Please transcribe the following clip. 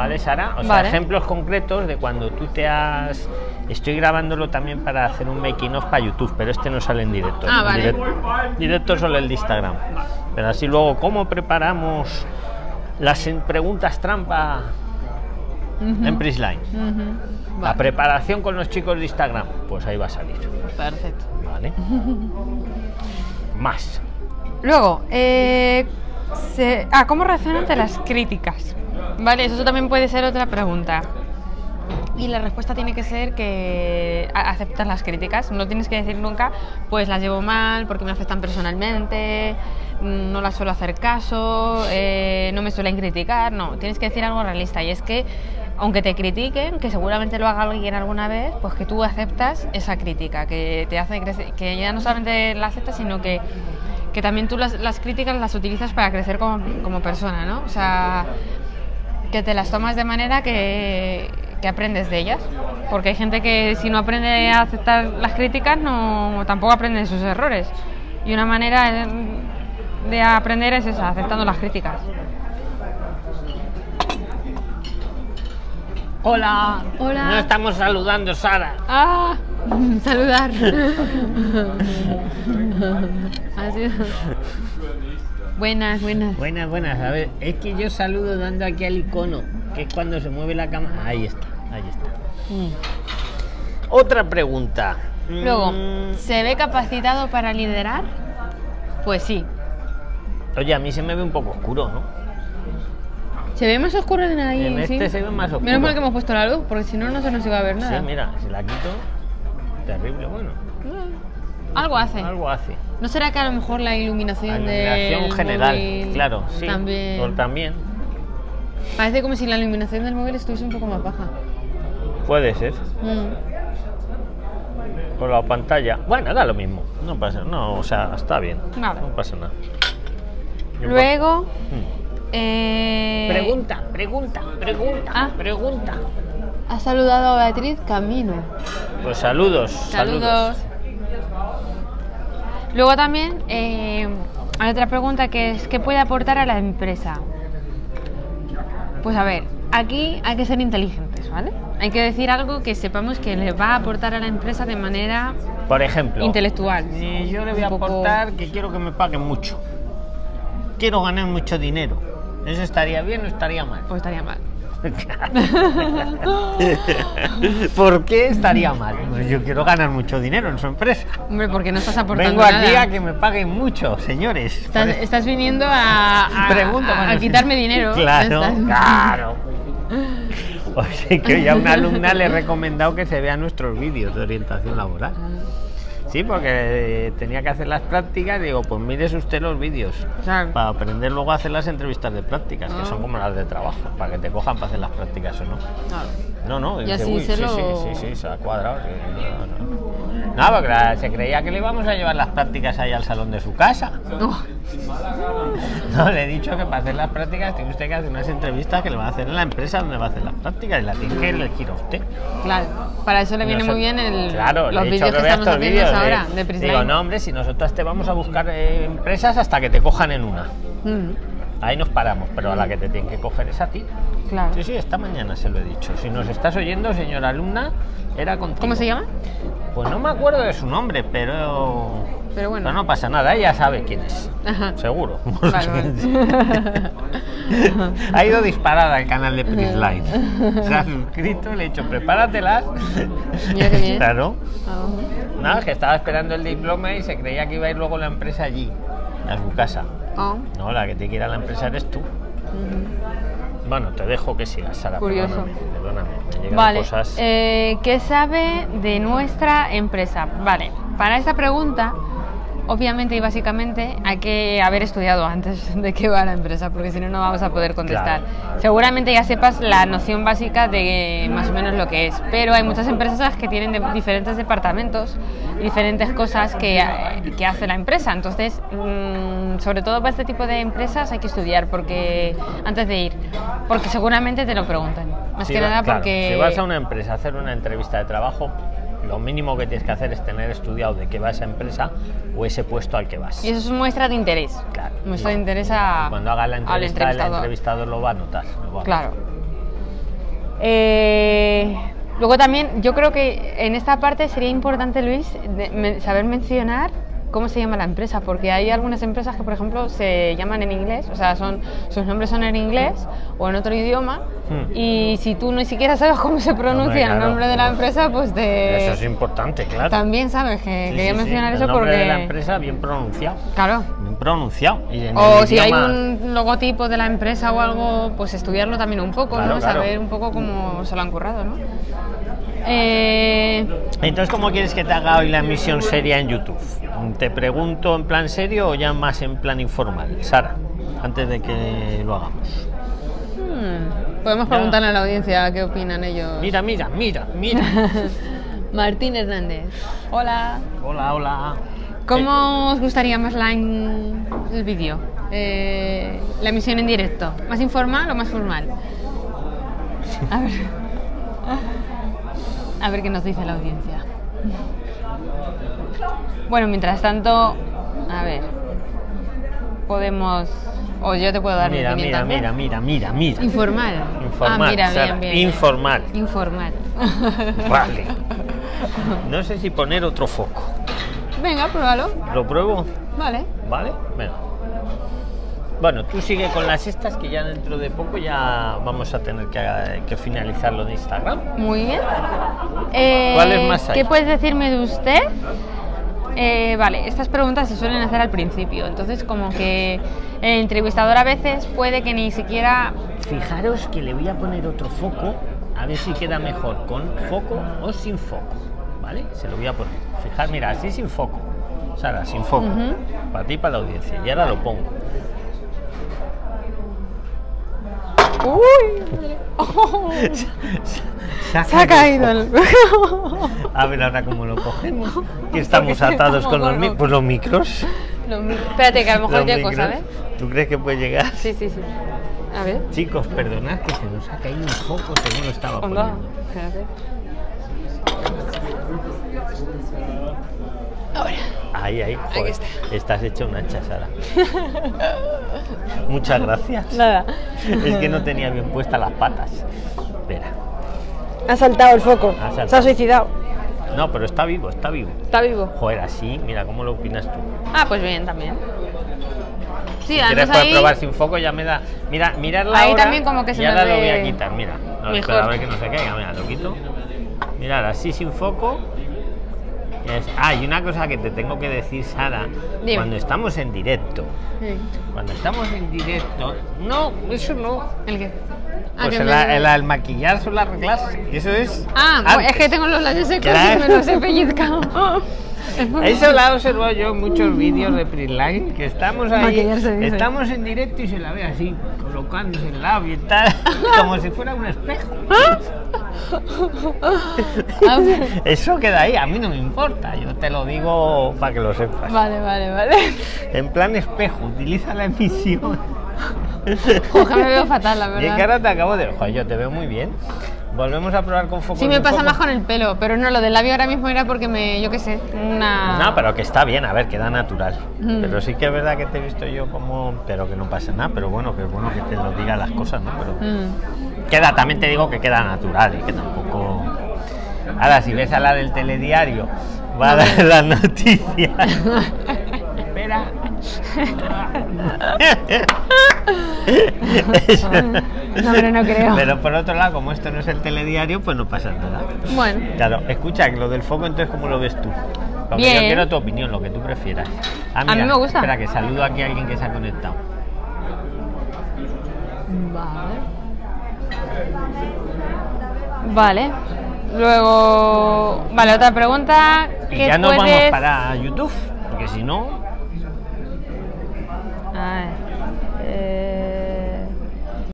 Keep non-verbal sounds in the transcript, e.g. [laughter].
¿Vale, Sara? O sea, Vale. ejemplos concretos de cuando tú te has. Estoy grabándolo también para hacer un making of para YouTube, pero este no sale en directo. Ah, En vale. direct- directo solo el de Instagram. Pero así luego, ¿cómo preparamos las preguntas trampa en Prisline? La Vale. preparación con los chicos de Instagram, pues ahí va a salir. Perfecto. ¿Vale? Más. Luego, eh, se- ah, ¿cómo reaccionan ante las críticas? Vale, eso también puede ser otra pregunta. Y la respuesta tiene que ser que aceptas las críticas. No tienes que decir nunca, pues las llevo mal porque me afectan personalmente, no las suelo hacer caso, eh, no me suelen criticar. No, tienes que decir algo realista. Y es que, aunque te critiquen, que seguramente lo haga alguien alguna vez, pues que tú aceptas esa crítica, que te hace crecer, que ya no solamente la aceptas, sino que que también tú las, las críticas las utilizas para crecer como, como persona, ¿no? O sea, que te las tomas de manera que, que aprendes de ellas. Porque hay gente que si no aprende a aceptar las críticas, no, tampoco aprende de sus errores. Y una manera de, de aprender es esa, aceptando las críticas. Hola. Hola. No estamos saludando, Sara. ¡Ah! [laughs] Saludar. [laughs] Sido- Buenas, buenas. Buenas, buenas. A ver, es que yo saludo dando aquí al icono, que es cuando se mueve la cámara. Ahí está, ahí está. Mm. Otra pregunta. Luego, Mm, ¿se ve capacitado para liderar? Pues sí. Oye, a mí se me ve un poco oscuro, ¿no? Se ve más oscuro en ahí. en sí. este se ve más oscuro. Menos mal que hemos puesto la luz, porque si no, no se nos iba a ver Sí, nada. mira, si la quito, terrible. Bueno, Algo hace. algo hace. ¿No será que a lo mejor la La iluminación, iluminación del general, móvil claro, sí. También. También. Parece como si la iluminación del móvil estuviese un poco más baja. Puede ser. Mm. Por la pantalla. Bueno, da lo mismo. No pasa No, o sea, está bien. Vale. No pasa nada. Luego. Mm. eh, Pregunta, pregunta, pregunta, Ah. pregunta. Ha saludado a Beatriz Camino. Pues saludos, saludos. Saludos. Luego también eh, hay otra pregunta que es ¿qué puede aportar a la empresa? Pues a ver, aquí hay que ser inteligentes, ¿vale? Hay que decir algo que sepamos que le va a aportar a la empresa de manera Por ejemplo, intelectual. y yo le voy a poco- aportar que quiero que me paguen mucho. Quiero ganar mucho dinero. ¿Eso estaría bien o estaría mal? Pues estaría mal. [laughs] ¿Por qué estaría mal? Pues yo quiero ganar mucho dinero en su empresa. Hombre, porque no estás aportando Vengo aquí nada. a que me paguen mucho, señores. Estás, estás viniendo a, a- a- quitarme dinero. Claro, Estás- claro. [laughs] O sea, que ya a una alumna le he recomendado que se vean nuestros vídeos de orientación laboral. Sí, porque eh, tenía que hacer las prácticas. Digo, pues mires usted los vídeos. Claro. Para aprender luego a hacer las entrevistas de prácticas, que Ah. son como las de trabajo, para que te cojan para hacer las prácticas o no. Claro. No, no, Y dice, así "Uy, se sí, lo- sí, sí, sí, se ha cuadrado. sí, no, no. No, porque se creía que le íbamos a llevar las prácticas ahí al salón de su casa. No, le he dicho que para hacer las prácticas tiene usted que hacer unas entrevistas que le va a hacer en la empresa donde va a hacer las prácticas y la tiene que elegir a usted. claro. Para eso le viene muy bien el, Claro, los vídeos que vea estamos haciendo vídeos ahora de- de Prisline. Digo, no, hombre, si nosotros te vamos a buscar eh, empresas hasta que te cojan en una. Mm, Ahí nos paramos, pero a la que te tienen que coger es a ti. claro. Sí, sí, esta mañana se lo he dicho. Si nos estás oyendo, señora alumna, era contigo. ¿Cómo se llama? Pues no me acuerdo de su nombre, pero. Pero bueno. Pero no pasa nada, ella sabe quién es. Ajá. Seguro. Vale, [laughs] [laughs] ha ido disparada al canal de Prisline. Se ha suscrito, le he dicho, prepáratelas. Mira. [laughs] Claro. Ah, Nada, que estaba esperando el diploma y se creía que iba a ir luego la empresa allí, a su casa. ah, No, la que te quiera la empresa eres tú. ujú. Bueno, te dejo que sigas, Sara. Curioso. Perdóname, perdóname. Me Vale. cosas. eh, ¿Qué sabe de nuestra empresa? Vale. Para esta pregunta, obviamente y básicamente, hay que haber estudiado antes [laughs] de qué va la empresa, porque si no, no vamos a poder contestar. Claro. Seguramente ya sepas la noción básica de más o menos lo que es, pero hay muchas empresas que tienen de- diferentes departamentos, diferentes cosas que, que hace la empresa. Entonces, mm, sobre todo para este tipo de empresas hay que estudiar porque antes de ir, porque seguramente te lo preguntan. Más Si que va- nada claro, porque... Si vas a una empresa a hacer una entrevista de trabajo, lo mínimo que tienes que hacer es tener estudiado de qué va esa empresa o ese puesto al que vas. Y eso es muestra de interés. Claro. Muestra de interés a, Cuando haga la entrevista, el entrevistador. lo va a notar. a Claro. Eh, luego también, yo creo que en esta parte sería importante, Luis, de- me- saber mencionar cómo se llama la empresa, porque hay algunas empresas que, por ejemplo, se llaman en inglés, o sea, son, sus nombres son en inglés o en otro idioma, Hmm. y si tú ni siquiera sabes cómo se pronuncia el claro. nombre de la empresa, pues te... Eso es importante, claro. También sabes que Sí, quería sí, sí. mencionar El eso nombre porque... de la empresa bien pronunciado. Claro. Bien pronunciado. Y O si hay un logotipo de la empresa o algo, pues estudiarlo también un poco, Claro, ¿no? claro. Saber un poco cómo se lo han currado, ¿no? Eh, Entonces, ¿cómo quieres que te haga hoy la emisión seria en YouTube? ¿Te pregunto en plan serio o ya más en plan informal? Sara, antes de que lo hagamos. hmm, podemos preguntarle a la audiencia qué opinan ellos. Mira, mira, mira, mira. [laughs] Martín Hernández. Hola. hola, hola. ¿Cómo os gustaría más la en- el vídeo? Eh, la emisión en directo. ¿Más informal o más formal? [laughs] A ver. A ver qué nos dice la audiencia. Bueno, mientras tanto, a ver. Podemos. O yo te puedo dar mi Mira, mira, mira, mira, mira, mira. Informal. Informal, Ah, mira, Sara, bien, bien. bien. informal. Informal. Vale. [laughs] No sé si poner otro foco. Venga, pruébalo. ¿Lo pruebo? Vale. ¿Vale? Venga. Bueno, tú sigue con las estas que ya dentro de poco ya vamos a tener que, que finalizarlo de Instagram. Muy bien. Eh, ¿Cuáles más hay? ¿Qué puedes decirme de usted? Eh, vale, estas preguntas se suelen hacer al principio, entonces como que el entrevistador a veces puede que ni siquiera... Fijaros que le voy a poner otro foco, a ver si queda mejor con foco o sin foco. ¿Vale? Se lo voy a poner. Fijar, mira, así sin foco. Sara, sin foco. Ujú. Para ti y para la audiencia. Y ahora lo pongo. ¡Uy! [laughs] Se Se ha caído el. A ver ahora cómo lo cogemos. Que estamos atados con los, con mi- los- pues los micros. Mi- Espérate, que a lo mejor tiene cosa, micros. ¿ves? ¿Tú crees que puede llegar? Sí, sí, sí. A ver. Chicos, perdonad que se nos ha caído un foco según lo estaba poniendo. Espérate. Ahí, ahí, joder. está. Estás hecho una hacha, Sara. [laughs] Muchas gracias. Nada. Es que no tenía bien puestas las patas. Espera. Ha saltado el foco. Ha saltado. Se ha suicidado. No, pero está vivo, está vivo. Está vivo. Joder, así, mira, ¿cómo lo opinas tú? Ah, pues bien, también. Sí, Si quieres ahí... probar sin foco, ya me da. Mira, mirar la Ahí hora también como que se y ahora me lo voy ve a quitar, mira. No, mejor. espera, a ver que no se caiga, mira, lo quito. Mirar así sin foco. Es- Ah, y una cosa que te tengo que decir, Sara. Dime. Cuando estamos en directo, cuando estamos en directo, no, eso no. ¿El qué? Ah, Pues el, me- el, el maquillarse o el arreglarse, eso es. Ah, pues es que tengo los labios secos Claro. y me los he pellizcado. Eso lo he observado yo en muchos vídeos de Prisline, que estamos ahí, estamos en directo y se la ve así, colocándose el labio y tal, [laughs] como si fuera un espejo. [laughs] Eso queda ahí, a mí no me importa, yo te lo digo para que lo sepas. Vale, vale, vale. En plan espejo, utiliza la emisión. Ojalá me veo fatal, la [laughs] Y es que verdad. ahora te acabo de... Joder, yo te veo muy bien. Volvemos a probar con foco. Sí me pasa foco. más con el pelo, pero no, lo del labio ahora mismo era porque me, yo qué sé, una... No, pero que está bien, a ver, queda natural. Mm. Pero sí que es verdad que te he visto yo como. Pero que no pasa nada, pero bueno, que es bueno que te lo diga las cosas, ¿no? Pero Mm. queda, también te digo que queda natural y que tampoco. Ahora, si ves a la del telediario, va a dar las noticias. [laughs] Espera. [laughs] [laughs] No, pero no creo. Pero por otro lado, como esto no es el telediario, pues no pasa nada. Bueno, Claro, escucha, lo del foco, entonces, ¿cómo lo ves tú? Porque yo Bien. quiero tu opinión, lo que tú prefieras. Ah, mí me gusta. Espera, que saludo aquí a alguien que se ha conectado. vale. Vale. Luego, vale, otra pregunta. Y ¿Qué ya nos vamos para YouTube, porque si no, A ver, eh,